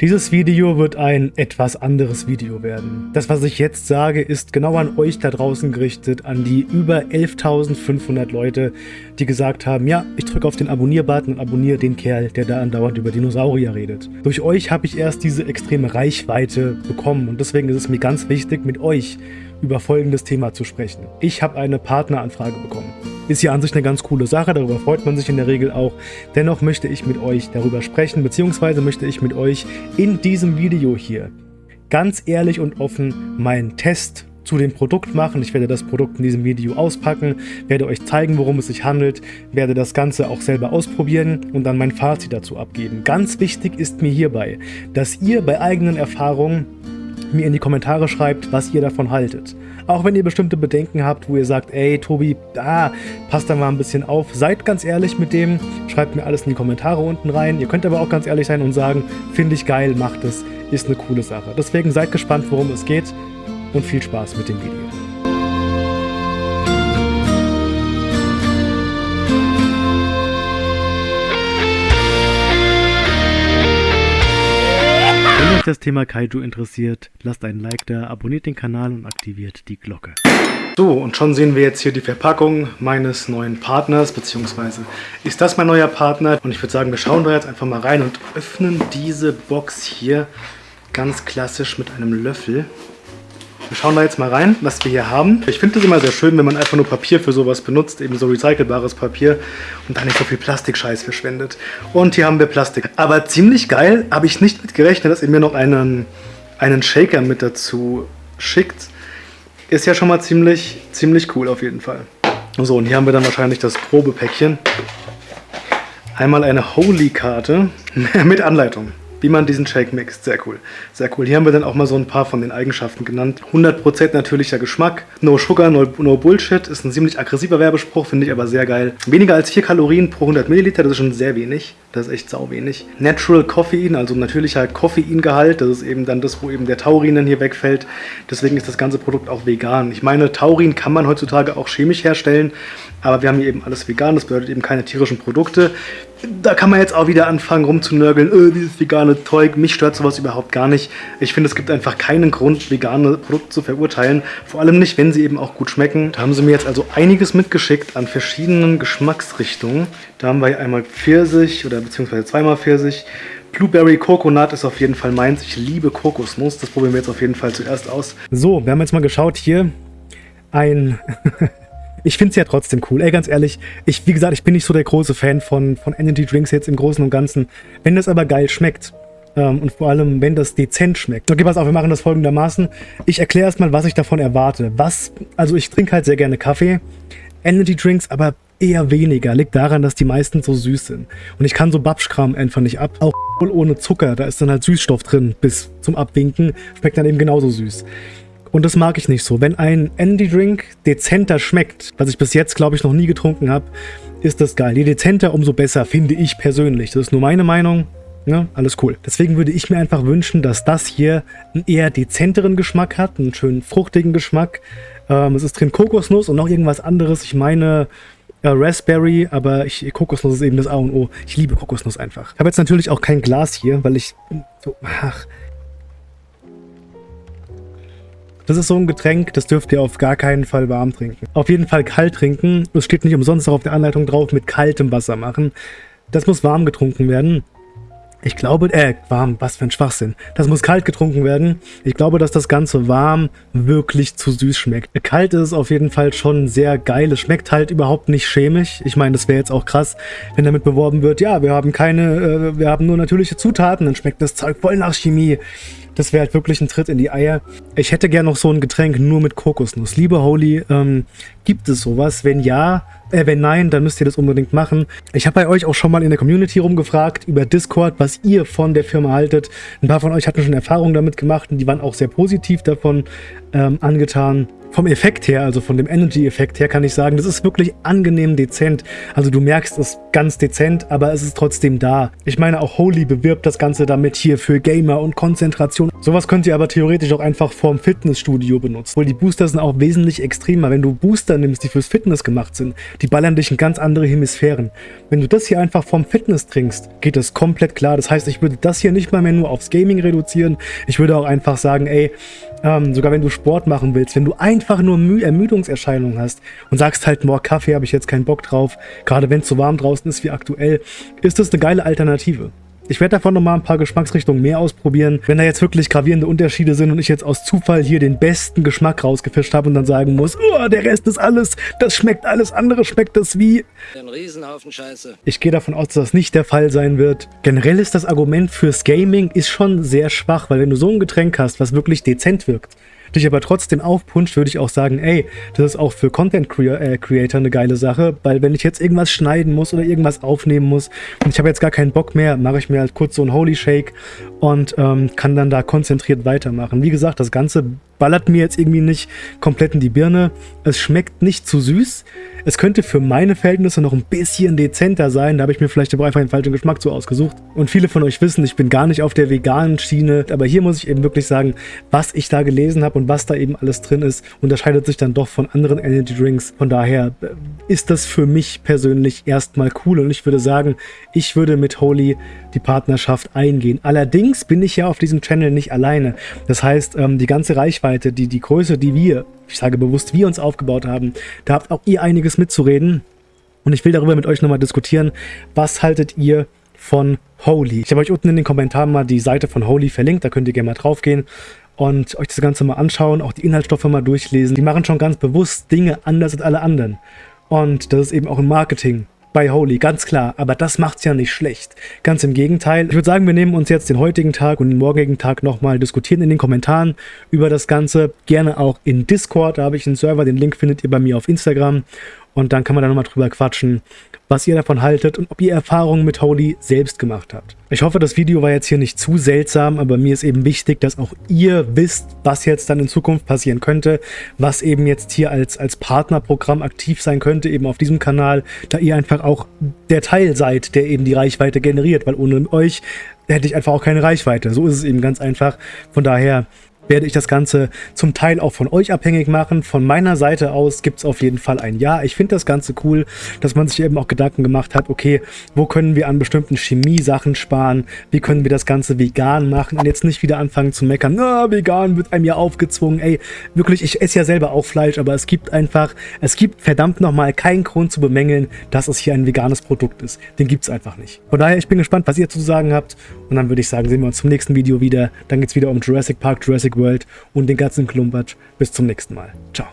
Dieses Video wird ein etwas anderes Video werden. Das, was ich jetzt sage, ist genau an euch da draußen gerichtet, an die über 11.500 Leute, die gesagt haben, ja, ich drücke auf den Abonnier-Button und abonniere den Kerl, der da andauernd über Dinosaurier redet. Durch euch habe ich erst diese extreme Reichweite bekommen und deswegen ist es mir ganz wichtig, mit euch über folgendes Thema zu sprechen. Ich habe eine Partneranfrage bekommen. Ist ja an sich eine ganz coole Sache, darüber freut man sich in der Regel auch. Dennoch möchte ich mit euch darüber sprechen, beziehungsweise möchte ich mit euch in diesem Video hier ganz ehrlich und offen meinen Test zu dem Produkt machen. Ich werde das Produkt in diesem Video auspacken, werde euch zeigen, worum es sich handelt, werde das Ganze auch selber ausprobieren und dann mein Fazit dazu abgeben. Ganz wichtig ist mir hierbei, dass ihr bei eigenen Erfahrungen mir in die Kommentare schreibt, was ihr davon haltet. Auch wenn ihr bestimmte Bedenken habt, wo ihr sagt, ey Tobi, da passt da mal ein bisschen auf. Seid ganz ehrlich mit dem, schreibt mir alles in die Kommentare unten rein. Ihr könnt aber auch ganz ehrlich sein und sagen, finde ich geil, macht es, ist eine coole Sache. Deswegen seid gespannt, worum es geht und viel Spaß mit dem Video. Euch das Thema Kaiju interessiert, lasst einen Like da, abonniert den Kanal und aktiviert die Glocke. So, und schon sehen wir jetzt hier die Verpackung meines neuen Partners, beziehungsweise ist das mein neuer Partner. Und ich würde sagen, wir schauen da jetzt einfach mal rein und öffnen diese Box hier ganz klassisch mit einem Löffel. Wir schauen da jetzt mal rein, was wir hier haben. Ich finde es immer sehr schön, wenn man einfach nur Papier für sowas benutzt, eben so recycelbares Papier und da nicht so viel Plastikscheiß verschwendet. Und hier haben wir Plastik. Aber ziemlich geil, habe ich nicht mit gerechnet, dass ihr mir noch einen, einen Shaker mit dazu schickt. Ist ja schon mal ziemlich, ziemlich cool auf jeden Fall. So, und hier haben wir dann wahrscheinlich das Probepäckchen. Einmal eine Holy-Karte mit Anleitung wie man diesen Shake mixt. Sehr cool. Sehr cool. Hier haben wir dann auch mal so ein paar von den Eigenschaften genannt. 100% natürlicher Geschmack. No Sugar, no, no Bullshit. Ist ein ziemlich aggressiver Werbespruch, finde ich aber sehr geil. Weniger als 4 Kalorien pro 100 Milliliter, das ist schon sehr wenig. Das ist echt sau wenig. Natural Koffein, also natürlicher Koffeingehalt. Das ist eben dann das, wo eben der Taurin dann hier wegfällt. Deswegen ist das ganze Produkt auch vegan. Ich meine, Taurin kann man heutzutage auch chemisch herstellen, aber wir haben hier eben alles vegan. Das bedeutet eben keine tierischen Produkte da kann man jetzt auch wieder anfangen rumzunörgeln, öh, dieses vegane Zeug, mich stört sowas überhaupt gar nicht. Ich finde, es gibt einfach keinen Grund, vegane Produkte zu verurteilen, vor allem nicht, wenn sie eben auch gut schmecken. Da haben sie mir jetzt also einiges mitgeschickt an verschiedenen Geschmacksrichtungen. Da haben wir einmal Pfirsich oder beziehungsweise zweimal Pfirsich. Blueberry Coconut ist auf jeden Fall meins. Ich liebe Kokosnuss. Das probieren wir jetzt auf jeden Fall zuerst aus. So, wir haben jetzt mal geschaut hier. Ein ich finde es ja trotzdem cool. Ey, ganz ehrlich, ich, wie gesagt, ich bin nicht so der große Fan von, von Energy Drinks jetzt im Großen und Ganzen. Wenn das aber geil schmeckt, ähm, und vor allem, wenn das dezent schmeckt. Okay, pass auf, wir machen das folgendermaßen. Ich erkläre erstmal, was ich davon erwarte. Was, also ich trinke halt sehr gerne Kaffee, Energy Drinks, aber eher weniger. Liegt daran, dass die meisten so süß sind. Und ich kann so Babschkram einfach nicht ab. Auch ohne Zucker, da ist dann halt Süßstoff drin bis zum Abwinken. Schmeckt dann eben genauso süß. Und das mag ich nicht so. Wenn ein Energy Drink dezenter schmeckt, was ich bis jetzt, glaube ich, noch nie getrunken habe, ist das geil. Je dezenter, umso besser, finde ich persönlich. Das ist nur meine Meinung. Ja, alles cool. Deswegen würde ich mir einfach wünschen, dass das hier einen eher dezenteren Geschmack hat, einen schönen fruchtigen Geschmack. Ähm, es ist drin Kokosnuss und noch irgendwas anderes. Ich meine äh, Raspberry, aber ich, Kokosnuss ist eben das A und O. Ich liebe Kokosnuss einfach. Ich habe jetzt natürlich auch kein Glas hier, weil ich so, ach, das ist so ein Getränk, das dürft ihr auf gar keinen Fall warm trinken. Auf jeden Fall kalt trinken. Es steht nicht umsonst auch auf der Anleitung drauf, mit kaltem Wasser machen. Das muss warm getrunken werden. Ich glaube, äh, warm, was für ein Schwachsinn. Das muss kalt getrunken werden. Ich glaube, dass das Ganze warm wirklich zu süß schmeckt. Kalt ist es auf jeden Fall schon sehr geil. Es schmeckt halt überhaupt nicht chemisch. Ich meine, das wäre jetzt auch krass, wenn damit beworben wird, ja, wir haben keine, äh, wir haben nur natürliche Zutaten, dann schmeckt das Zeug voll nach Chemie. Das wäre halt wirklich ein Tritt in die Eier. Ich hätte gern noch so ein Getränk nur mit Kokosnuss. Liebe Holy, ähm, gibt es sowas? Wenn ja, äh, wenn nein, dann müsst ihr das unbedingt machen. Ich habe bei euch auch schon mal in der Community rumgefragt über Discord, was ihr von der Firma haltet. Ein paar von euch hatten schon Erfahrungen damit gemacht und die waren auch sehr positiv davon ähm, angetan. Vom Effekt her, also von dem Energy-Effekt her, kann ich sagen, das ist wirklich angenehm dezent. Also du merkst es ganz dezent, aber es ist trotzdem da. Ich meine, auch Holy bewirbt das Ganze damit hier für Gamer und Konzentration. Sowas könnt ihr aber theoretisch auch einfach vorm Fitnessstudio benutzen. Weil die Booster sind auch wesentlich extremer. Wenn du Booster nimmst, die fürs Fitness gemacht sind, die ballern dich in ganz andere Hemisphären. Wenn du das hier einfach vom Fitness trinkst, geht das komplett klar. Das heißt, ich würde das hier nicht mal mehr nur aufs Gaming reduzieren. Ich würde auch einfach sagen, ey, ähm, sogar wenn du Sport machen willst, wenn du einfach nur Mü Ermüdungserscheinungen hast und sagst halt, boah, Kaffee habe ich jetzt keinen Bock drauf, gerade wenn es so warm draußen ist wie aktuell, ist das eine geile Alternative. Ich werde davon nochmal ein paar Geschmacksrichtungen mehr ausprobieren. Wenn da jetzt wirklich gravierende Unterschiede sind und ich jetzt aus Zufall hier den besten Geschmack rausgefischt habe und dann sagen muss, oh, der Rest ist alles, das schmeckt alles andere, schmeckt das wie... Ein Riesenhaufen Scheiße. Ich gehe davon aus, dass das nicht der Fall sein wird. Generell ist das Argument fürs Gaming ist schon sehr schwach, weil wenn du so ein Getränk hast, was wirklich dezent wirkt, dich aber trotzdem aufpuncht, würde ich auch sagen, ey, das ist auch für Content äh, Creator eine geile Sache, weil wenn ich jetzt irgendwas schneiden muss oder irgendwas aufnehmen muss und ich habe jetzt gar keinen Bock mehr, mache ich mir halt kurz so einen Holy Shake und ähm, kann dann da konzentriert weitermachen. Wie gesagt, das Ganze ballert mir jetzt irgendwie nicht komplett in die Birne. Es schmeckt nicht zu süß. Es könnte für meine Verhältnisse noch ein bisschen dezenter sein. Da habe ich mir vielleicht aber einfach den falschen Geschmack zu ausgesucht. Und viele von euch wissen, ich bin gar nicht auf der veganen Schiene. Aber hier muss ich eben wirklich sagen, was ich da gelesen habe und was da eben alles drin ist, unterscheidet sich dann doch von anderen Energy Drinks. Von daher äh, ist das für mich persönlich erstmal cool. Und ich würde sagen, ich würde mit Holy die Partnerschaft eingehen. Allerdings bin ich ja auf diesem Channel nicht alleine. Das heißt, ähm, die ganze Reichweite, die, die Größe, die wir, ich sage bewusst, wir uns aufgebaut haben, da habt auch ihr einiges mitzureden. Und ich will darüber mit euch nochmal diskutieren, was haltet ihr von Holy? Ich habe euch unten in den Kommentaren mal die Seite von Holy verlinkt, da könnt ihr gerne mal drauf gehen und euch das Ganze mal anschauen, auch die Inhaltsstoffe mal durchlesen. Die machen schon ganz bewusst Dinge anders als alle anderen. Und das ist eben auch im Marketing bei Holy, ganz klar. Aber das macht's ja nicht schlecht. Ganz im Gegenteil. Ich würde sagen, wir nehmen uns jetzt den heutigen Tag und den morgigen Tag nochmal, diskutieren in den Kommentaren über das Ganze. Gerne auch in Discord, da habe ich einen Server, den Link findet ihr bei mir auf Instagram. Und dann kann man da nochmal drüber quatschen, was ihr davon haltet und ob ihr Erfahrungen mit Holy selbst gemacht habt. Ich hoffe, das Video war jetzt hier nicht zu seltsam, aber mir ist eben wichtig, dass auch ihr wisst, was jetzt dann in Zukunft passieren könnte, was eben jetzt hier als, als Partnerprogramm aktiv sein könnte, eben auf diesem Kanal, da ihr einfach auch der Teil seid, der eben die Reichweite generiert, weil ohne euch hätte ich einfach auch keine Reichweite. So ist es eben ganz einfach. Von daher werde ich das Ganze zum Teil auch von euch abhängig machen. Von meiner Seite aus gibt es auf jeden Fall ein Ja. Ich finde das Ganze cool, dass man sich eben auch Gedanken gemacht hat, okay, wo können wir an bestimmten Chemie-Sachen sparen? Wie können wir das Ganze vegan machen? Und jetzt nicht wieder anfangen zu meckern, na, vegan wird einem ja aufgezwungen. Ey, wirklich, ich esse ja selber auch Fleisch, aber es gibt einfach, es gibt verdammt nochmal keinen Grund zu bemängeln, dass es hier ein veganes Produkt ist. Den gibt es einfach nicht. Von daher, ich bin gespannt, was ihr zu sagen habt. Und dann würde ich sagen, sehen wir uns zum nächsten Video wieder. Dann geht es wieder um Jurassic Park, Jurassic World und den ganzen Klumpatsch. Bis zum nächsten Mal. Ciao.